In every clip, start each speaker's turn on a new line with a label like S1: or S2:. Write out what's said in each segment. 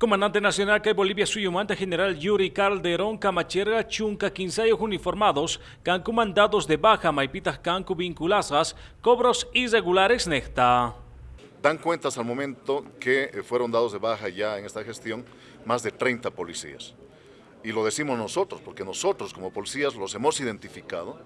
S1: Comandante Nacional que Bolivia Suyumante General Yuri Calderón Camacherga Chunca ensayos uniformados Cancu mandados de baja Maipitas Cancu vinculazas cobros irregulares necta.
S2: Dan cuentas al momento que eh, fueron dados de baja ya en esta gestión más de 30 policías. Y lo decimos nosotros, porque nosotros como policías los hemos identificado,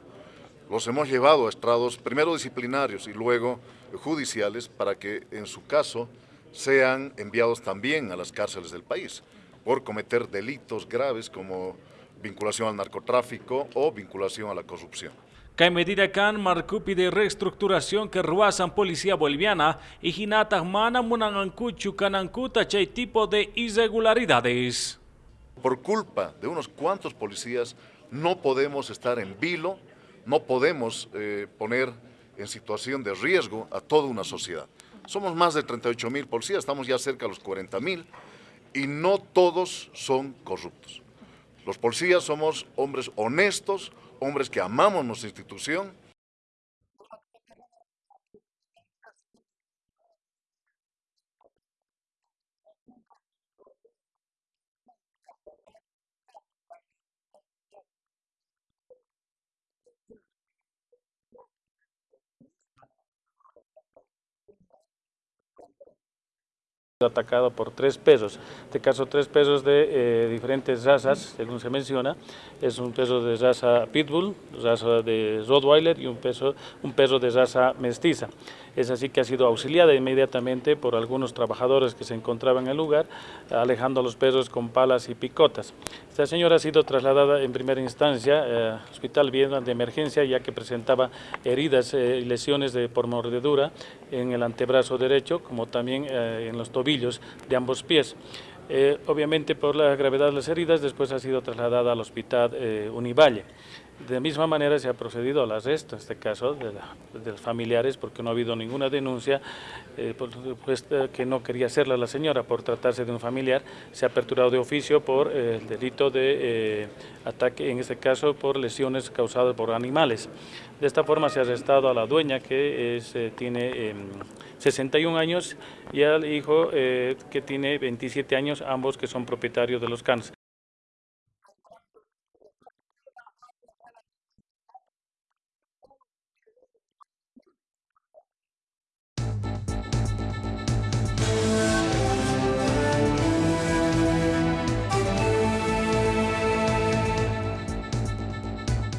S2: los hemos llevado a estrados primero disciplinarios y luego judiciales para que en su caso sean enviados también a las cárceles del país por cometer delitos graves como vinculación al narcotráfico o vinculación a la corrupción.
S1: Que medida can marcupi de reestructuración que ruasan policía boliviana y jinata mana munanancuchu canancuta chay tipo de irregularidades.
S2: Por culpa de unos cuantos policías no podemos estar en vilo, no podemos eh, poner en situación de riesgo a toda una sociedad. Somos más de 38 mil policías, estamos ya cerca de los 40 mil y no todos son corruptos. Los policías somos hombres honestos, hombres que amamos nuestra institución
S3: atacado por tres pesos. En este caso, tres pesos de eh, diferentes razas, según se menciona. Es un peso de raza Pitbull, raza de Rottweiler y un peso, un peso de raza mestiza. Es así que ha sido auxiliada inmediatamente por algunos trabajadores que se encontraban en el lugar, alejando a los perros con palas y picotas. Esta señora ha sido trasladada en primera instancia eh, al Hospital Viena de Emergencia, ya que presentaba heridas eh, y lesiones por mordedura en el antebrazo derecho, como también en los tobillos de ambos pies. Eh, obviamente por la gravedad de las heridas, después ha sido trasladada al hospital eh, Univalle. De misma manera se ha procedido al arresto, en este caso, de, los familiares, porque no ha habido ninguna denuncia, eh, pues, que no quería hacerla la señora por tratarse de un familiar. Se ha aperturado de oficio por el delito de ataque, en este caso por lesiones causadas por animales. De esta forma se ha arrestado a la dueña que tiene 61 em, años y al hijo que tiene 27 años, ambos que son propietarios de los canes.